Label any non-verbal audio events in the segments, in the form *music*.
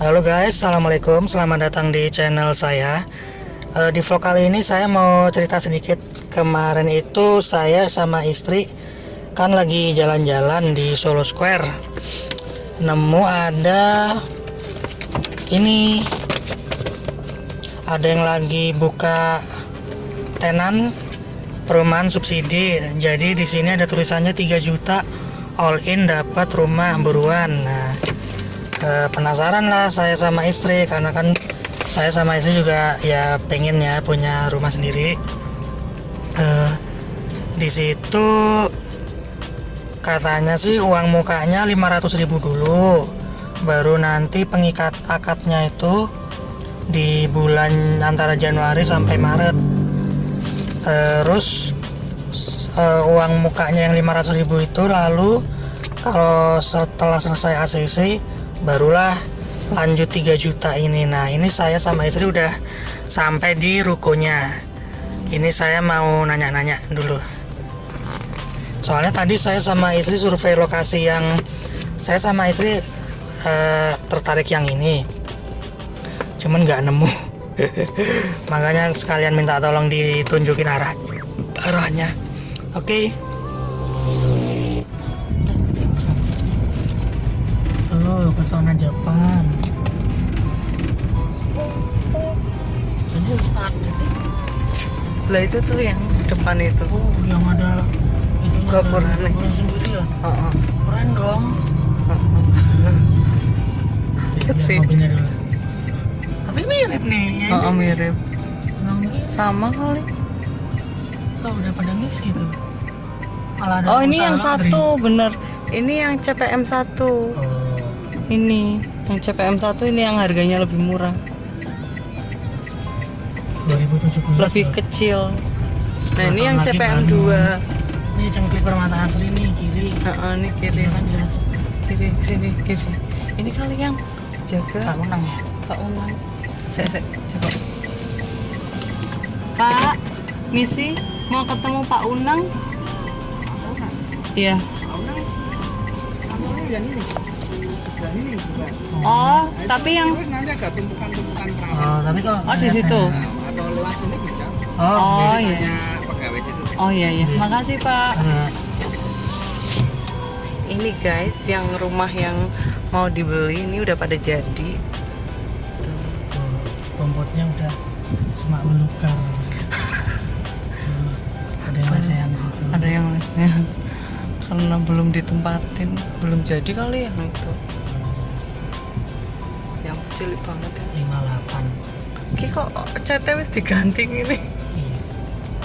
Halo guys, assalamualaikum. Selamat datang di channel saya. Eh, di vlog kali ini saya mau cerita sedikit. Kemarin itu saya sama istri kan lagi jalan-jalan di Solo Square. Nemu ada ini ada yang lagi buka tenan perumahan subsidi. Jadi di sini ada tulisannya 3 juta all in dapat rumah buruan. Nah, eh, penasaran lah saya sama istri karena kan saya sama istri juga ya pengen ya punya rumah sendiri. Eh, di situ katanya sih uang mukanya 500.000 dulu. Baru nanti pengikat akadnya itu di bulan antara Januari sampai Maret. Terus eh, uang mukanya yang 500.000 itu lalu kalau setelah selesai ACC barulah lanjut 3 juta ini. Nah ini saya sama istri udah sampai di rukonya ini saya mau nanya-nanya dulu. Soalnya tadi saya sama istri survei lokasi yang saya sama istri eh, tertarik yang ini. Cuman nggak nemu. *laughs* Makanya sekalian minta tolong ditunjukin arah arahnya. Oke. tuh pesona Jepang jadi sepatu Lah itu tuh yang depan itu. oh yang ada itu Gapurannya. sendiri ya Heeh. keren dong mobilnya dulu. tapi mirip nih ya Heeh, mirip. Emang mirip. Sama kali. Tuh, udah pada ngisi tuh malah ada Oh, ini yang satu, bener. Ini yang CPM 1. oh Ini yang CPM 1 ini yang harganya lebih murah, 2017 lebih loh. kecil. Nah, ini yang CPM baru. 2. ini cengklik mata asri nih kiri Heeh, ini kiri. Kan Kiri sini kiri. Ini kali yang jaga tak unang ya Pak Unang. Saya, saya coba. Pak, misi mau ketemu Pak Unang? Iya. kantornya yang ini yang ini bukan Oh, tapi yang terus nanti ada tumpukan-tumpukan perawat oh tapi kalau Oh, di situ. Nah, atau lewat sini bisa oh, Oh, jadi- iya. pegawai situ Oh iya iya. Makasih, Pak. Nah, Ini guys, yang rumah yang mau dibeli ini udah pada jadi. tuh, rumputnya udah semak belukar Tuh, ada yang lesehan situ Ada yang lesnya karena belum ditempatin, belum jadi kali yang itu. Cilik banget ya. 58 Ki kok CT wis diganti ini? iya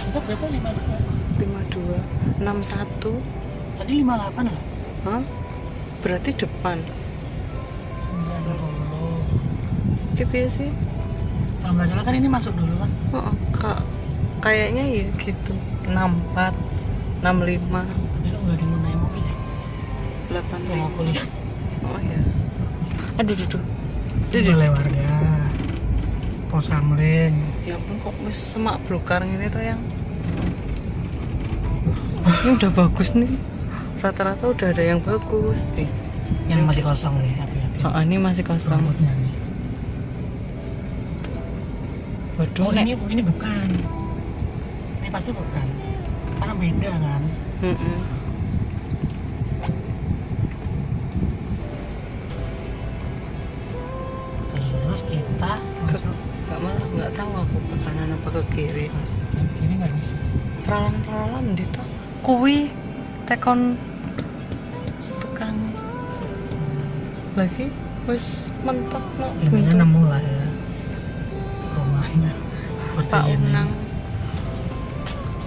itu berapa 52 52 61 tadi 58 loh Hah? Berarti depan. 90 Ki piye sih? kalau nggak salah kan ini masuk dulu kan Heeh, Kak, kayaknya ya gitu. 64 65 tapi lo nggak dimunai mobil ya 85 yang aku lihat Oh ya. Aduh, duh, duh. Itu oleh warga pos kamling Ya ampun kok wis semak blokar ini tuh yang. *laughs* Ini udah bagus nih. Rata-rata udah ada yang bagus nih. yang masih kosong nih hati-hati Oh, ini masih kosong. rambutnya nih Waduh, oh ini ini bukan ini pasti bukan karena beda kan Mm-mm. terus ke kanan apa ke kiri. kiri nggak bisa Peralan-peralan di tuh. Kui tekon tekan lagi wis mentok no buntu. nemu lah ya rumahnya Pak ini Unang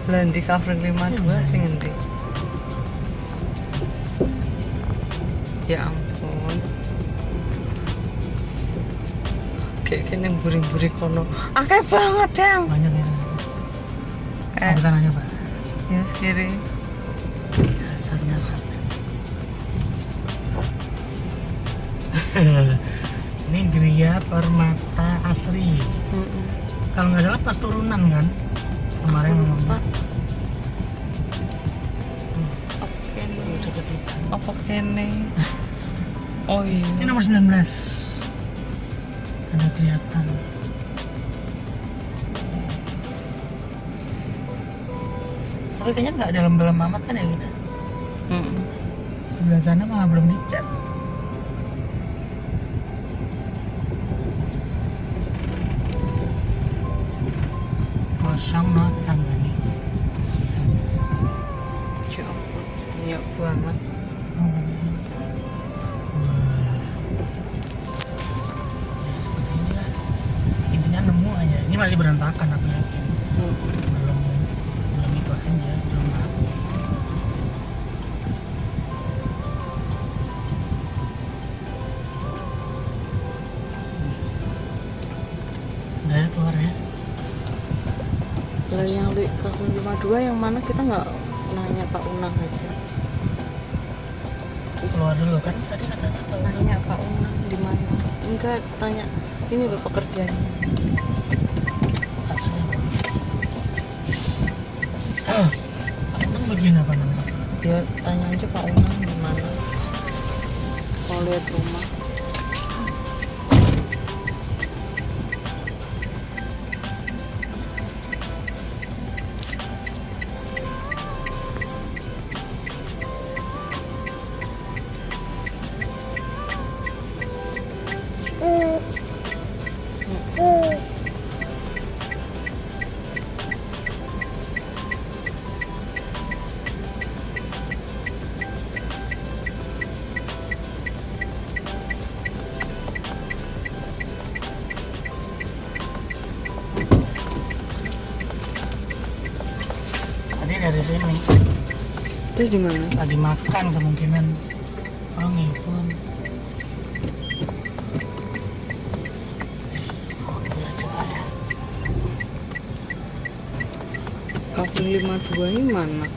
Landi covering 52 sing endi? Ya ampun. Kene buri-buri kono. Akeh banget yang. banyak ya Eh, bisa nanya pak ya kiri. dasar dasar *laughs* ini Gria Permata Asri Mm-mm. kalau nggak salah pas turunan kan kemarin ngomongnya Pak. Oke Tuh, nih. deket itu. Apa kene? Oh ini iya. nomor 19 ada kelihatan tapi kayaknya nggak dalam-dalam amat kan ya kita Mm. sebelah sana malah belum dicat kosong no tetangga nih Ya ampun. Banget. Berantakan aku yakin Mm. belum belum itu aja belum rapi udah ya keluar ya Lah yang di tahun 52 yang mana kita nggak nanya Pak Unang aja. keluar dulu kan tadi katanya Nanya Pak Unang di mana? Enggak, tanya ini loh pekerjaannya. Emang bagian apa namanya Ya tanya aja Pak Unang di mana. Kalau lihat rumah. Tadi dari sini Terus di mana? lagi makan kemungkinan oh ngipun ya. Kafling 52 ini mana?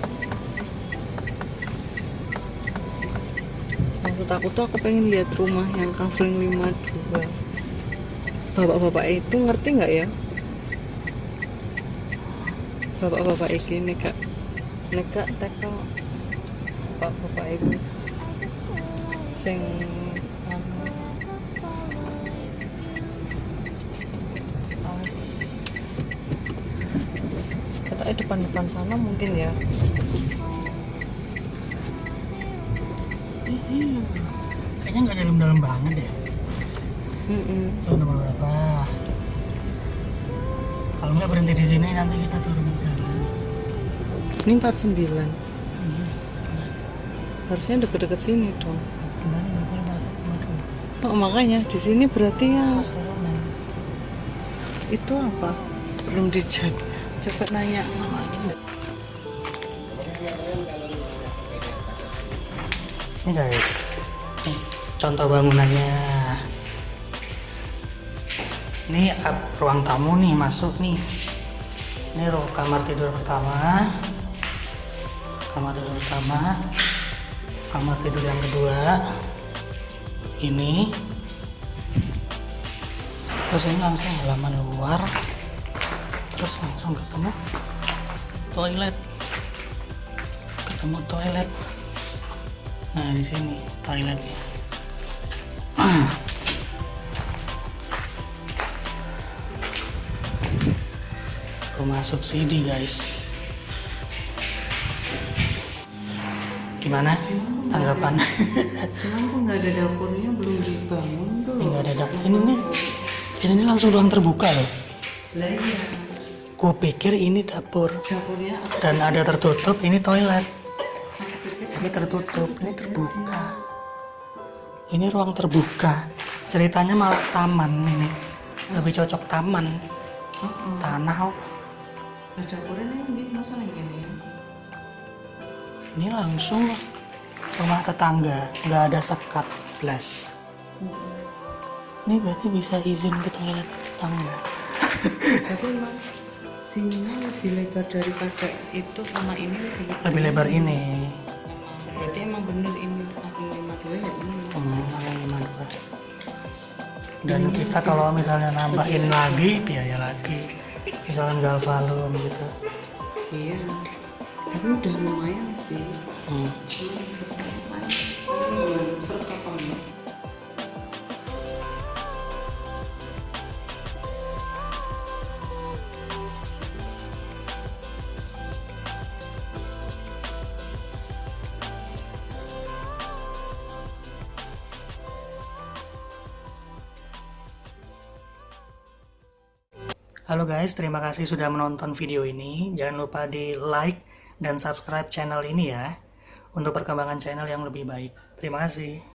Maksud aku tuh aku pengen lihat rumah yang kafling 52 Bapak-bapak itu ngerti nggak ya? Bapak-bapak iki neka neka teko bapak-bapak itu sing anu as katanya depan-depan sana mungkin ya kayaknya nggak dalam-dalam banget ya Mm-mm. Tuh nomor berapa? Kalau nggak berhenti di sini nanti kita turun ke jalan. ini 49 harusnya deket-deket sini dong. Oh, makanya di sini berarti ya itu apa? Belum dicat. Coba nanya Ini guys, contoh bangunannya. Ini ruang tamu nih masuk nih. Ini ruang kamar tidur pertama, kamar tidur pertama, kamar tidur yang kedua. Ini, terus ini langsung halaman luar, terus langsung ketemu toilet, ketemu toilet. Nah di sini toiletnya. Rumah subsidi guys. Gimana tanggapan? cuman kok nggak ada dapurnya belum dibangun tuh Ini nggak ada dapur. Ini nih, ini nih langsung ruang terbuka loh. lah iya Gue pikir ini dapur dapurnya dan ada tertutup. Ini toilet. Ini tertutup. Ini terbuka. Ini ruang terbuka. Ceritanya malah taman ini. Lebih cocok taman. Tanah. Lah, dapurnya nih di masa nih gini Ini langsung rumah tetangga, nggak ada sekat blas. Ini berarti bisa izin ke toilet tetangga. tapi emang sininya lebih lebar daripada itu sama ini lebih lebar Lebih lebar ini. Emang, berarti emang bener ini kafling 52 ya ini Hmm, yang lima dua. Dan kita kalau misalnya nambahin lagi, biaya lagi. Misalkan galvalum gitu. Iya. Tapi udah lumayan sih. Hmm. Cuman terus paling paling bulan Halo guys, terima kasih sudah menonton video ini. Jangan lupa di like dan subscribe channel ini ya. Untuk perkembangan channel yang lebih baik. Terima kasih.